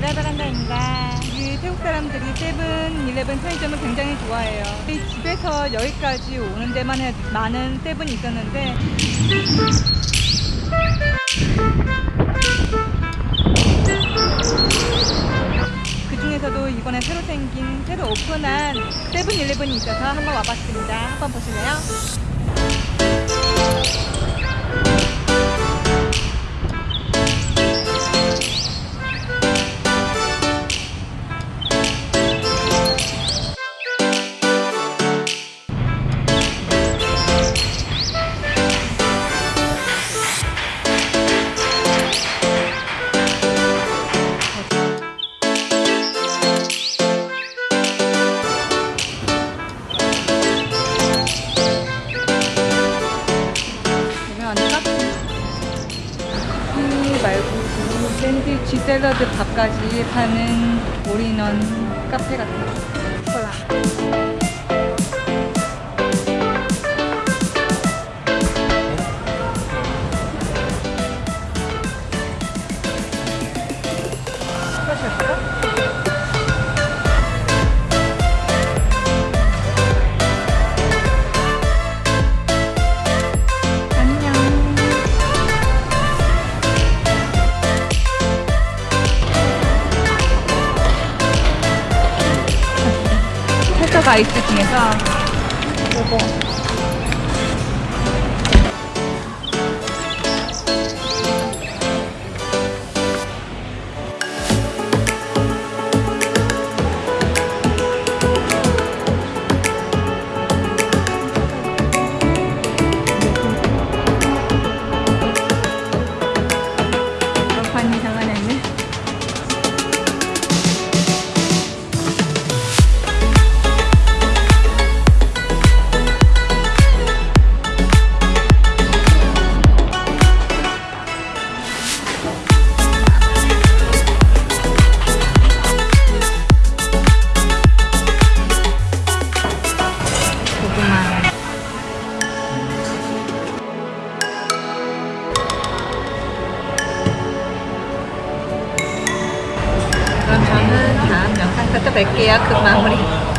베란다입니다. 이 태국 사람들이 세븐 일레븐 편의점을 굉장히 좋아해요. 이 집에서 여기까지 오는 데만 해도 많은 세븐이 있었는데 그 중에서도 이번에 새로 생긴 새로 오픈한 세븐 일레븐이 있어서 한번 와봤습니다. 한번 보실래요? 말고 샌드위치 샐러드 밥까지 파는 올인원 카페 같아요 콜라 아이스 중에서. 요거 뵐게요. 그 마무리.